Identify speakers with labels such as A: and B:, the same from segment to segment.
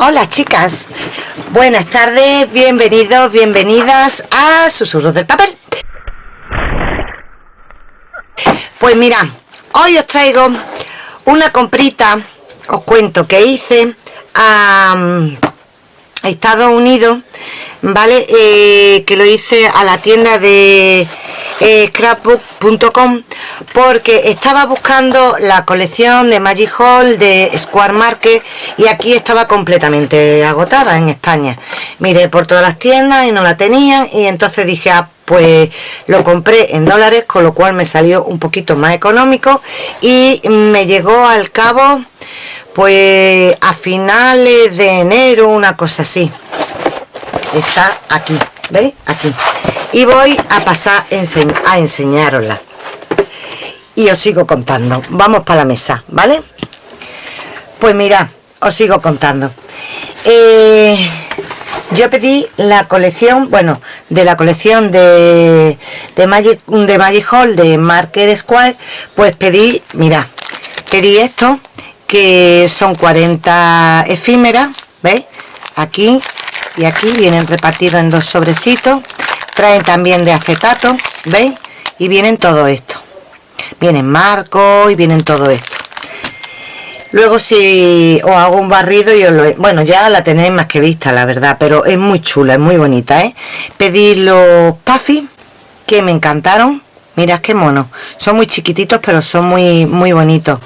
A: Hola chicas, buenas tardes, bienvenidos, bienvenidas a Susurros del Papel. Pues mira, hoy os traigo una comprita, os cuento que hice a, Estados Unidos, ¿vale? Eh, que lo hice a la tienda de eh, scrapbook.com porque estaba buscando la colección de Magic Hall de Square Market y aquí estaba completamente agotada en España. Miré por todas las tiendas y no la tenían y entonces dije ah, pues lo compré en dólares con lo cual me salió un poquito más económico y me llegó al cabo pues a finales de enero una cosa así. Está aquí ¿veis? aquí y voy a pasar a enseñarosla y os sigo contando vamos para la mesa ¿vale? pues mira os sigo contando eh, yo pedí la colección bueno de la colección de de Magic, de Magic Hall de Market Square pues pedí mira pedí esto que son 40 efímeras ¿veis? aquí y aquí vienen repartidos en dos sobrecitos traen también de acetato veis y vienen todo esto. Vienen marcos y vienen todo esto. Luego si os hago un barrido y os lo bueno ya la tenéis más que vista la verdad pero es muy chula es muy bonita ¿eh? pedí los puffy que me encantaron. Mirad qué mono son muy chiquititos pero son muy muy bonitos.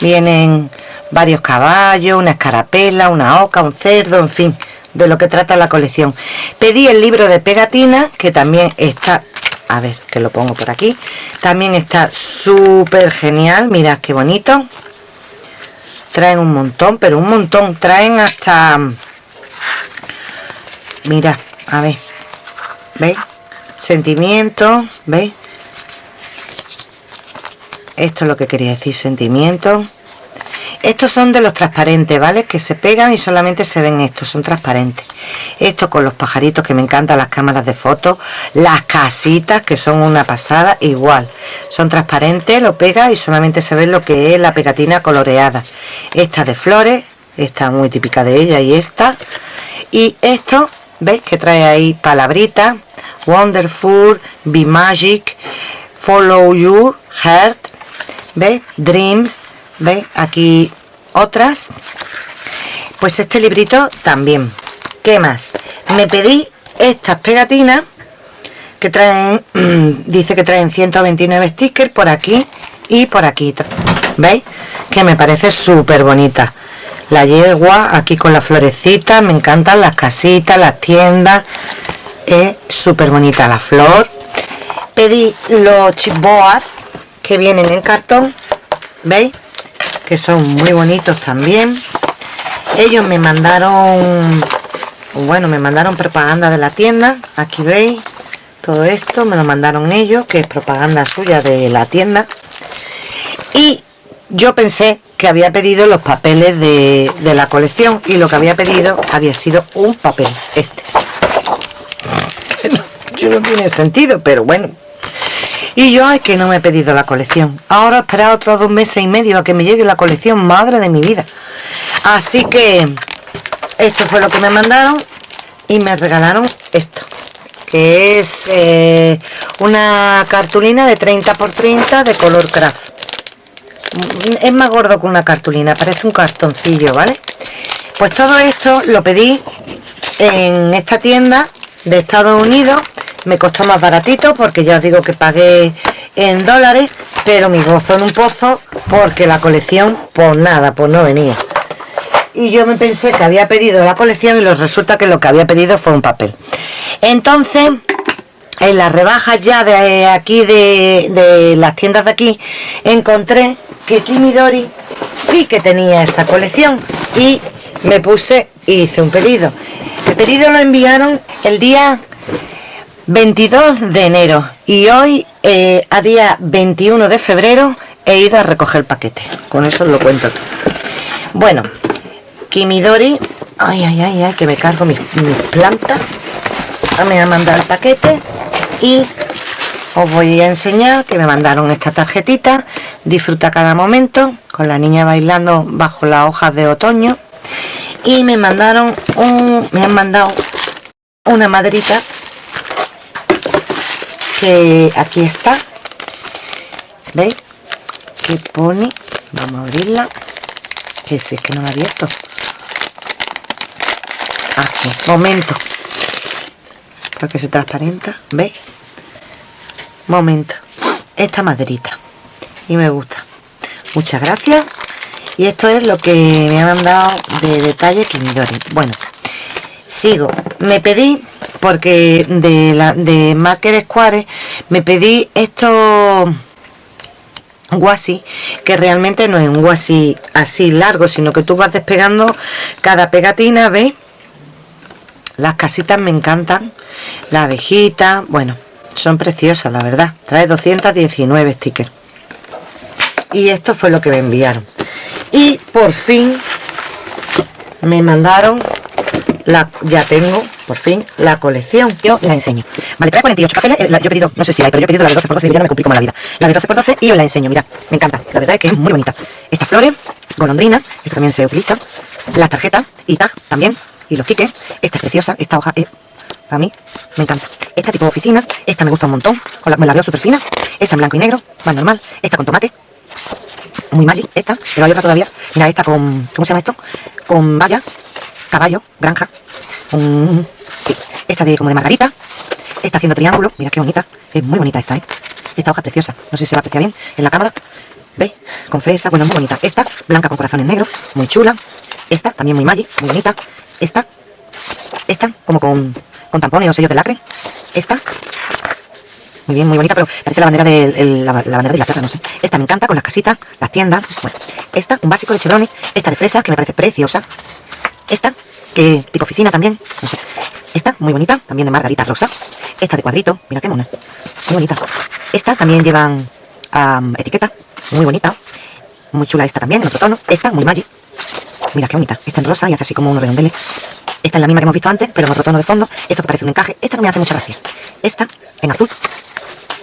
A: Vienen varios caballos una escarapela una oca un cerdo en fin de lo que trata la colección. Pedí el libro de pegatina que también está a ver que lo pongo por aquí también está súper genial mirad qué bonito. Traen un montón pero un montón traen hasta mira a ver veis sentimiento veis esto es lo que quería decir sentimiento estos son de los transparentes vale que se pegan y solamente se ven estos son transparentes. Esto con los pajaritos que me encantan las cámaras de fotos las casitas que son una pasada igual. Son transparentes lo pega y solamente se ve lo que es la pegatina coloreada. Esta de flores esta muy típica de ella y esta. Y esto veis que trae ahí palabritas. Wonderful be magic follow your heart ¿Veis? Dreams, ¿veis? Aquí otras. Pues este librito también. ¿Qué más? Me pedí estas pegatinas que traen, dice que traen 129 stickers por aquí y por aquí. ¿Veis? Que me parece súper bonita. La yegua aquí con las florecitas, me encantan las casitas, las tiendas. Es súper bonita la flor. Pedí los chipboards que vienen en cartón veis que son muy bonitos también. Ellos me mandaron bueno me mandaron propaganda de la tienda aquí veis todo esto me lo mandaron ellos que es propaganda suya de la tienda. Y yo pensé que había pedido los papeles de, de la colección y lo que había pedido había sido un papel este. Yo no tiene sentido pero bueno y yo, es que no me he pedido la colección. Ahora esperar otros dos meses y medio a que me llegue la colección, madre de mi vida. Así que esto fue lo que me mandaron y me regalaron esto. Que es eh, una cartulina de 30 por 30 de color craft. Es más gordo que una cartulina, parece un cartoncillo, ¿vale? Pues todo esto lo pedí en esta tienda de Estados Unidos me costó más baratito porque ya os digo que pagué en dólares pero mi gozo en un pozo porque la colección pues nada pues no venía. Y yo me pensé que había pedido la colección y resulta que lo que había pedido fue un papel. Entonces en las rebajas ya de aquí de, las tiendas de aquí encontré que Kimidori sí que tenía esa colección y me puse y hice un pedido. El pedido lo enviaron el día 22 de enero. Y hoy eh, a día 21 de febrero he ido a recoger el paquete. Con eso os lo cuento. Bueno Kimidori ay ay ay ay que me cargo mis, plantas me ha mandado el paquete y os voy a enseñar que me mandaron esta tarjetita. Disfruta cada momento con la niña bailando bajo las hojas de otoño. Y me mandaron un me han mandado una maderita que aquí está. Veis que pone vamos a abrirla que si es que no la he abierto. Aquí momento. Porque se transparenta veis momento. Esta maderita. Y me gusta. Muchas gracias. Y esto es lo que me han mandado de detalle Kimidori. Bueno sigo. Me pedí porque de la de me pedí esto guasi que realmente no es un guasi así largo sino que tú vas despegando cada pegatina ¿ves? las casitas me encantan la abejita bueno son preciosas la verdad. Trae 219 stickers. Y esto fue lo que me enviaron. Y por fin me mandaron la ya tengo por fin la colección. Yo la enseño. Vale trae 48 cafés eh, yo he pedido no sé si hay pero yo he pedido la de 12 por 12 y ya me complico más la vida. La de 12 por 12 y os la enseño mira me encanta. La verdad es que es muy bonita. Estas flores golondrina esto también se utiliza. Las tarjetas y tag también y los tickets esta es preciosa esta hoja es a mí me encanta. Esta tipo de oficina esta me gusta un montón me la veo súper fina. Esta en blanco y negro más normal esta con tomate muy magic esta pero hay otra todavía mira esta con ¿cómo se llama esto? con valla caballo granja sí esta de como de margarita esta haciendo triángulo mira qué bonita es muy bonita esta ¿eh? esta hoja preciosa no sé si se va a apreciar bien en la cámara ¿veis? con fresa bueno muy bonita esta blanca con corazones negros muy chula esta también muy magic muy bonita esta esta como con con tampones o sellos de lacre. Esta, muy bien, muy bonita, pero parece la bandera de la, bandera de Inglaterra, no sé. Esta me encanta, con las casitas, las tiendas. Bueno, esta, un básico de chevrones. Esta de fresa, que me parece preciosa. Esta, tipo oficina también, no sé. Esta, muy bonita, también de margarita rosa. Esta de cuadrito, mira qué mona. Muy bonita. Esta también llevan etiqueta, muy bonita. Muy chula esta también, en otro tono. Esta, muy magic. Mira qué bonita. Esta en rosa y hace así como unos redondeles. Esta es la misma que hemos visto antes, pero en otro tono de fondo. Esto que parece un encaje. Esta no me hace mucha gracia. Esta en azul.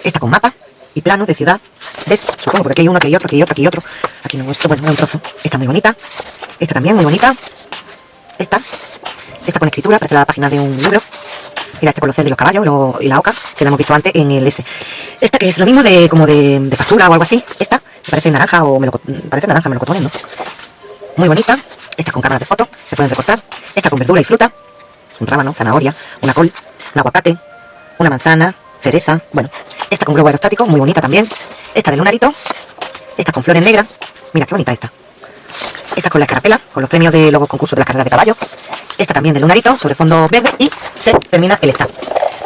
A: Esta con mapa y plano de ciudad. ¿Ves? Supongo, porque aquí hay uno, aquí hay otro, aquí hay otro, aquí hay otro. Aquí no esto, bueno, un trozo. Esta muy bonita. Esta también muy bonita. Esta. Esta con escritura, parece la página de un libro. Mira, este con los de los caballos y la oca, que la hemos visto antes en el S. Esta que es lo mismo de como de, factura o algo así. Esta parece naranja o me lo, parece naranja, me lo ¿no? Muy bonita. Esta con cámaras de foto, se pueden recortar. Esta con verdura y fruta, un rábano, zanahoria, una col, un aguacate, una manzana, cereza, bueno. Esta con globo aerostático, muy bonita también. Esta de lunarito, esta con flores negras, mira qué bonita esta. Esta con la escarapela, con los premios de los concursos de la carrera de caballo. Esta también de lunarito, sobre fondo verde y se termina el esta.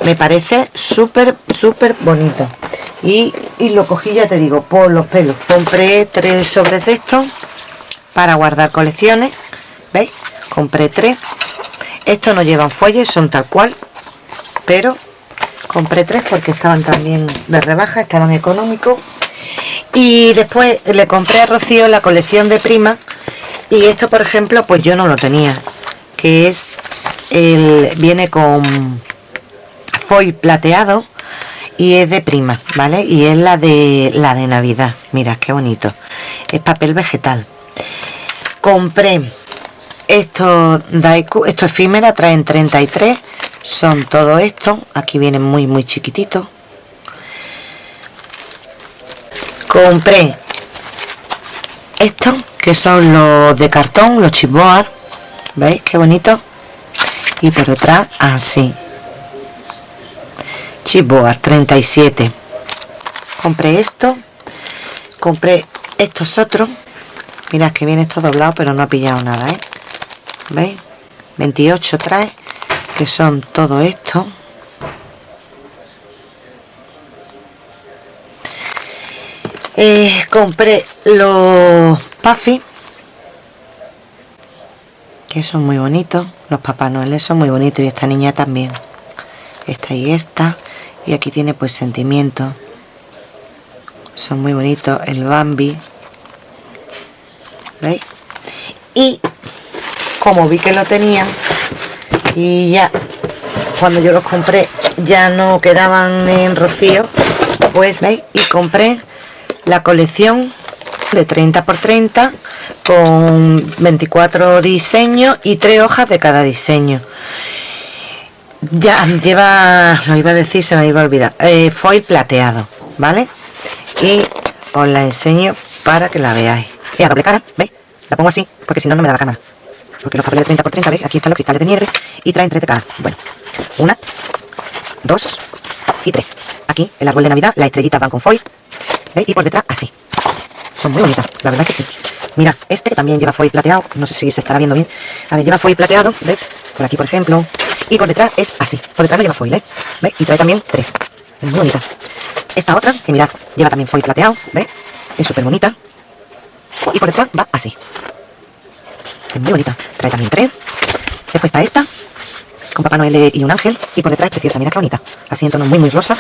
A: Me parece súper, súper bonito. Y, y lo cogí, ya te digo, por los pelos. Compré tres sobres de estos para guardar colecciones veis compré tres estos no llevan fuelles son tal cual pero compré tres porque estaban también de rebaja estaban económicos y después le compré a Rocío la colección de prima y esto por ejemplo pues yo no lo tenía que es el viene con foil plateado y es de prima vale y es la de la de navidad. Mira qué bonito. Es papel vegetal. Compré estos Daiku, esto efímera, traen 33 son todo esto, aquí vienen muy muy chiquititos compré estos que son los de cartón, los chipboard ¿veis qué bonito? y por detrás así chipboard 37 compré esto compré estos otros Mirad que viene esto doblado, pero no ha pillado nada, ¿eh? ¿Veis? 28 trae, que son todo esto. Eh, compré los Puffy, que son muy bonitos. Los Papá Noel son muy bonitos y esta niña también. Esta y esta. Y aquí tiene pues sentimiento. Son muy bonitos. El Bambi, ¿veis? y como vi que lo tenían y ya cuando yo los compré ya no quedaban en rocío pues veis y compré la colección de 30 por 30 con 24 diseños y 3 hojas de cada diseño. Ya lleva lo iba a decir se me iba a olvidar. Eh, foil plateado vale y os la enseño para que la veáis. Y a doble cara veis la pongo así porque si no no me da la cámara. Porque los papeles de 30 por 30 veis aquí están los cristales de nieve y traen 3 de cada. Bueno una dos y tres. Aquí el árbol de navidad las estrellitas van con foil ¿veis? y por detrás así. Son muy bonitas la verdad que sí. Mira este también lleva foil plateado no sé si se estará viendo bien. A ver lleva foil plateado ¿ves? por aquí por ejemplo. Y por detrás es así. Por detrás no lleva foil ¿eh? ¿ves? y trae también tres. Es muy bonita. Esta otra que mirad lleva también foil plateado ¿ves? es súper bonita y por detrás va así. Es muy bonita. Trae también tres. Después está esta con Papá Noel y un ángel. Y por detrás es preciosa, mira qué bonita. Así en tono muy muy rosa.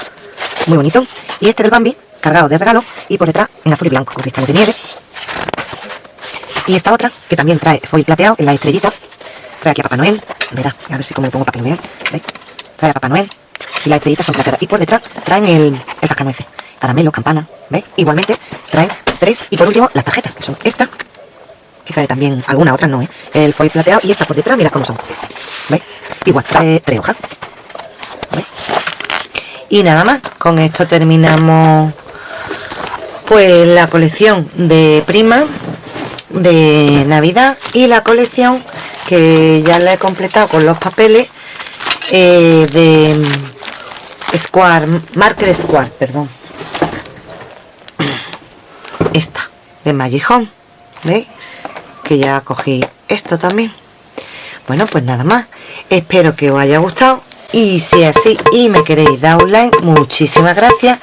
A: Muy bonito. Y este del Bambi cargado de regalo y por detrás en azul y blanco con cristales de nieve y esta otra que también trae foil plateado en la estrellita trae aquí a Papá Noel verá, a ver si como lo pongo para que lo veáis trae a Papá Noel y las estrellitas son plateadas y por detrás traen el, el cascanueces caramelo, campana, ¿veis? igualmente trae tres y por último las tarjetas que son esta que trae también alguna otra no, ¿eh? el foil plateado y esta por detrás, mirad cómo son ¿veis? igual, trae tres hojas ¿veis? y nada más, con esto terminamos pues la colección de prima de navidad y la colección que ya la he completado con los papeles eh, de Square, Market Square, perdón. Esta de Magic ¿veis? que ya cogí esto también. Bueno pues nada más. Espero que os haya gustado y si así y me queréis dar un like muchísimas gracias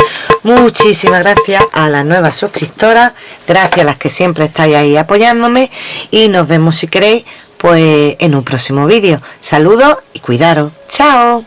A: muchísimas gracias a las nuevas suscriptoras gracias a las que siempre estáis ahí apoyándome. Y nos vemos si queréis pues en un próximo vídeo. Saludos y cuidaros. Chao